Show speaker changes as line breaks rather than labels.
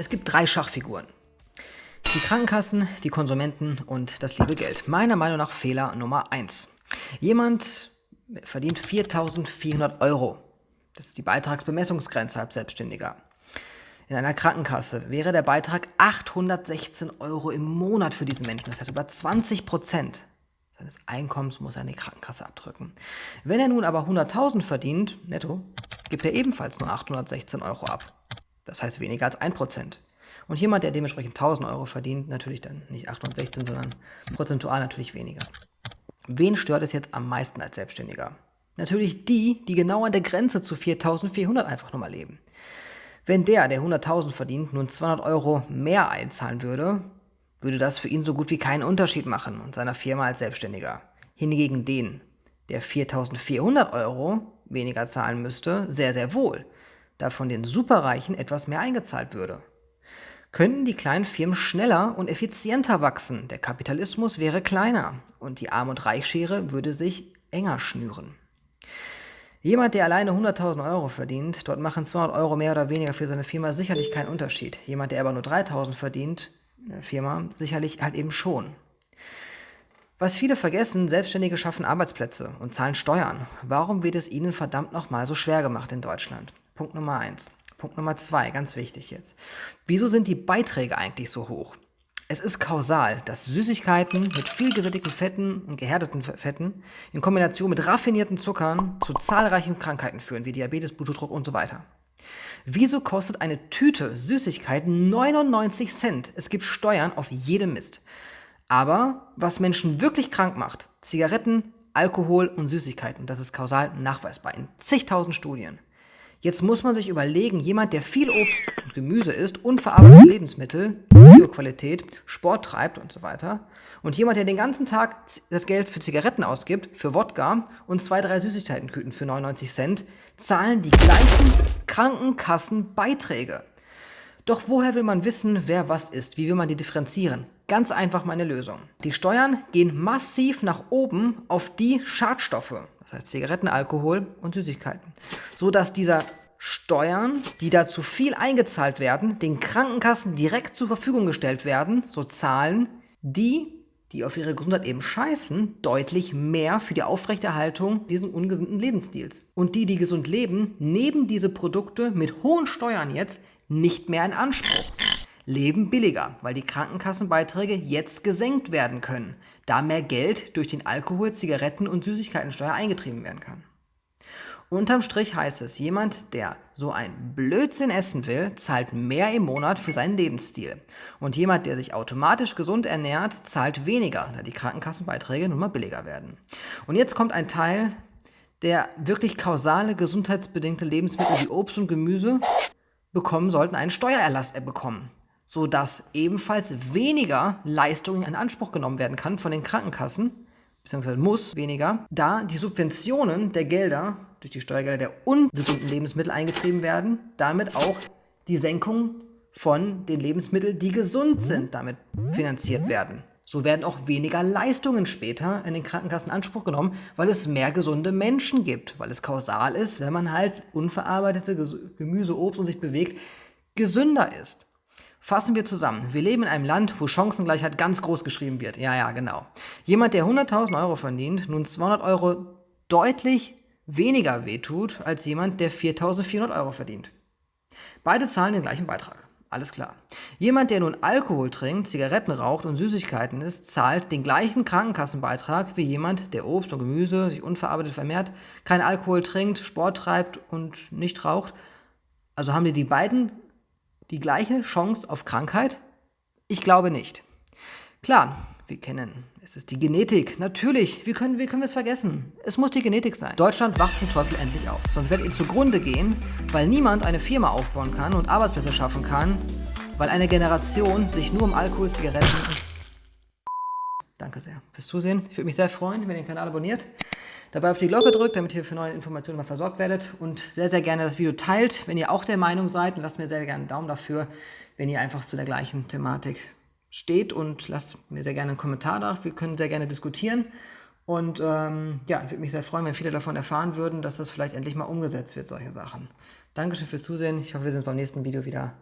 Es gibt drei Schachfiguren. Die Krankenkassen, die Konsumenten und das liebe Geld. Meiner Meinung nach Fehler Nummer 1. Jemand verdient 4.400 Euro. Das ist die Beitragsbemessungsgrenze als Selbstständiger. In einer Krankenkasse wäre der Beitrag 816 Euro im Monat für diesen Menschen. Das heißt, über 20 Prozent seines Einkommens muss er in die Krankenkasse abdrücken. Wenn er nun aber 100.000 verdient, netto, gibt er ebenfalls nur 816 Euro ab. Das heißt weniger als 1 Prozent. Und jemand, der dementsprechend 1000 Euro verdient, natürlich dann nicht 816, sondern prozentual natürlich weniger. Wen stört es jetzt am meisten als Selbstständiger? Natürlich die, die genau an der Grenze zu 4400 einfach nochmal leben. Wenn der, der 100.000 verdient, nun 200 Euro mehr einzahlen würde, würde das für ihn so gut wie keinen Unterschied machen und seiner Firma als Selbstständiger. Hingegen den, der 4.400 Euro weniger zahlen müsste, sehr, sehr wohl, da von den Superreichen etwas mehr eingezahlt würde könnten die kleinen Firmen schneller und effizienter wachsen. Der Kapitalismus wäre kleiner und die Arm- und Reichschere würde sich enger schnüren. Jemand, der alleine 100.000 Euro verdient, dort machen 200 Euro mehr oder weniger für seine Firma sicherlich keinen Unterschied. Jemand, der aber nur 3.000 verdient, eine Firma, sicherlich halt eben schon. Was viele vergessen, Selbstständige schaffen Arbeitsplätze und zahlen Steuern. Warum wird es ihnen verdammt nochmal so schwer gemacht in Deutschland? Punkt Nummer eins. Punkt Nummer zwei, ganz wichtig jetzt. Wieso sind die Beiträge eigentlich so hoch? Es ist kausal, dass Süßigkeiten mit viel gesättigten Fetten und gehärteten Fetten in Kombination mit raffinierten Zuckern zu zahlreichen Krankheiten führen, wie Diabetes, Blutdruck und so weiter. Wieso kostet eine Tüte Süßigkeiten 99 Cent? Es gibt Steuern auf jedem Mist. Aber was Menschen wirklich krank macht, Zigaretten, Alkohol und Süßigkeiten, das ist kausal nachweisbar in zigtausend Studien. Jetzt muss man sich überlegen, jemand, der viel Obst und Gemüse isst, unverarbeitete Lebensmittel, Bioqualität, Sport treibt und so weiter, und jemand, der den ganzen Tag das Geld für Zigaretten ausgibt, für Wodka und zwei, drei Süßigkeitenküten für 99 Cent, zahlen die gleichen Krankenkassenbeiträge. Doch woher will man wissen, wer was ist? Wie will man die differenzieren? Ganz einfach meine Lösung. Die Steuern gehen massiv nach oben auf die Schadstoffe, das heißt Zigaretten, Alkohol und Süßigkeiten, so dass dieser Steuern, die da zu viel eingezahlt werden, den Krankenkassen direkt zur Verfügung gestellt werden, so zahlen die, die auf ihre Gesundheit eben scheißen, deutlich mehr für die Aufrechterhaltung dieses ungesunden Lebensstils. Und die, die gesund leben, nehmen diese Produkte mit hohen Steuern jetzt nicht mehr in Anspruch leben billiger, weil die Krankenkassenbeiträge jetzt gesenkt werden können, da mehr Geld durch den Alkohol-, Zigaretten- und Süßigkeitensteuer eingetrieben werden kann. Unterm Strich heißt es, jemand, der so ein Blödsinn essen will, zahlt mehr im Monat für seinen Lebensstil. Und jemand, der sich automatisch gesund ernährt, zahlt weniger, da die Krankenkassenbeiträge nun mal billiger werden. Und jetzt kommt ein Teil, der wirklich kausale, gesundheitsbedingte Lebensmittel wie Obst und Gemüse bekommen sollten, einen Steuererlass bekommen sodass ebenfalls weniger Leistungen in Anspruch genommen werden kann von den Krankenkassen, beziehungsweise muss weniger, da die Subventionen der Gelder durch die Steuergelder der ungesunden Lebensmittel eingetrieben werden, damit auch die Senkung von den Lebensmitteln, die gesund sind, damit finanziert werden. So werden auch weniger Leistungen später in den Krankenkassen in Anspruch genommen, weil es mehr gesunde Menschen gibt, weil es kausal ist, wenn man halt unverarbeitete Gemüse, Obst und sich bewegt, gesünder ist. Fassen wir zusammen. Wir leben in einem Land, wo Chancengleichheit ganz groß geschrieben wird. Ja, ja, genau. Jemand, der 100.000 Euro verdient, nun 200 Euro deutlich weniger wehtut als jemand, der 4.400 Euro verdient. Beide zahlen den gleichen Beitrag. Alles klar. Jemand, der nun Alkohol trinkt, Zigaretten raucht und Süßigkeiten isst, zahlt den gleichen Krankenkassenbeitrag wie jemand, der Obst und Gemüse sich unverarbeitet vermehrt, kein Alkohol trinkt, Sport treibt und nicht raucht. Also haben die die beiden die gleiche Chance auf Krankheit? Ich glaube nicht. Klar, wir kennen, es ist die Genetik. Natürlich, wie können, wie können wir es vergessen? Es muss die Genetik sein. Deutschland wacht zum Teufel endlich auf. Sonst werdet ihr zugrunde gehen, weil niemand eine Firma aufbauen kann und Arbeitsplätze schaffen kann, weil eine Generation sich nur um Alkohol, Zigaretten und... Danke. Sehr fürs Zusehen. Ich würde mich sehr freuen, wenn ihr den Kanal abonniert, dabei auf die Glocke drückt, damit ihr für neue Informationen mal versorgt werdet und sehr, sehr gerne das Video teilt, wenn ihr auch der Meinung seid und lasst mir sehr gerne einen Daumen dafür, wenn ihr einfach zu der gleichen Thematik steht und lasst mir sehr gerne einen Kommentar da. Wir können sehr gerne diskutieren. Und ähm, ja, ich würde mich sehr freuen, wenn viele davon erfahren würden, dass das vielleicht endlich mal umgesetzt wird, solche Sachen. Dankeschön fürs Zusehen. Ich hoffe, wir sehen uns beim nächsten Video wieder.